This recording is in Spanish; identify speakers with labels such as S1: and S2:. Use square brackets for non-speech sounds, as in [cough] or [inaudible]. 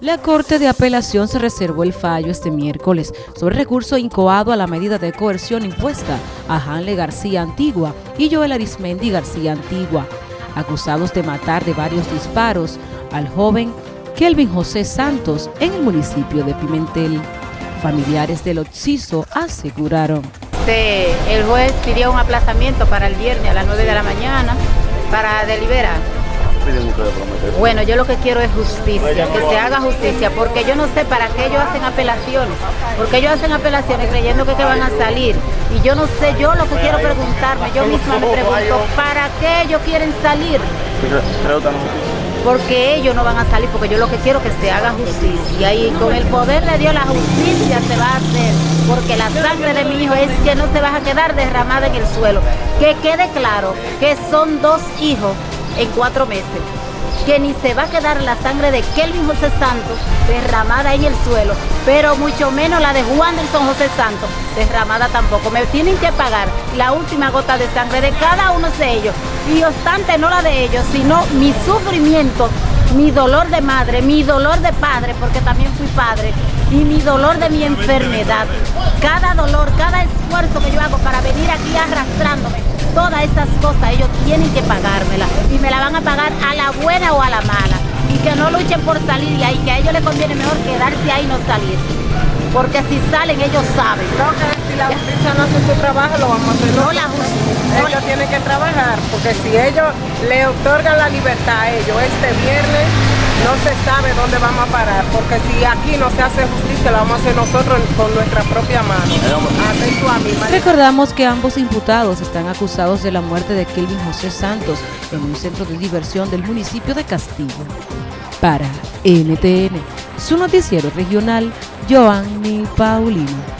S1: La Corte de Apelación se reservó el fallo este miércoles sobre recurso incoado a la medida de coerción impuesta a Hanle García Antigua y Joel Arismendi García Antigua, acusados de matar de varios disparos al joven Kelvin José Santos en el municipio de Pimentel. Familiares del occiso aseguraron.
S2: El juez pidió un aplazamiento para el viernes a las 9 de la mañana para deliberar bueno, yo lo que quiero es justicia, que se haga justicia, porque yo no sé para qué ellos hacen apelaciones, porque ellos hacen apelaciones creyendo que, van a salir. Y yo no sé, yo lo que quiero preguntarme, yo misma me [laughs] pregunto, ¿para qué ellos quieren salir? Porque ellos no van a salir, porque yo lo que quiero es que se haga justicia. Y con el poder de Dios la justicia se va a hacer, porque la sangre de mi hijo es que no se va a quedar derramada en el suelo. Que quede claro que son dos hijos en cuatro meses. Que ni se va a quedar la sangre de Kelvin José Santos derramada en el suelo, pero mucho menos la de Juan Nelson José Santos derramada tampoco. Me tienen que pagar la última gota de sangre de cada uno de ellos. Y obstante, no la de ellos, sino mi sufrimiento, mi dolor de madre, mi dolor de padre, porque también fui padre, y mi dolor de mi enfermedad. Cada dolor, cada esfuerzo tienen que pagármela y me la van a pagar a la buena o a la mala y que no luchen por salir de ahí, que a ellos les conviene mejor quedarse ahí y no salir. Porque si salen ellos saben.
S3: No, que si la justicia no hace su trabajo, lo vamos a hacer.
S2: No, la justicia.
S3: Ellos tienen que trabajar, porque si ellos le otorgan la libertad a ellos este viernes, no se sabe dónde vamos a parar, porque si aquí no se hace justicia, la vamos a hacer nosotros con nuestra propia mano.
S1: Recordamos que ambos imputados están acusados de la muerte de Kelvin José Santos en un centro de diversión del municipio de Castillo. Para NTN, su noticiero regional, Joanny Paulino.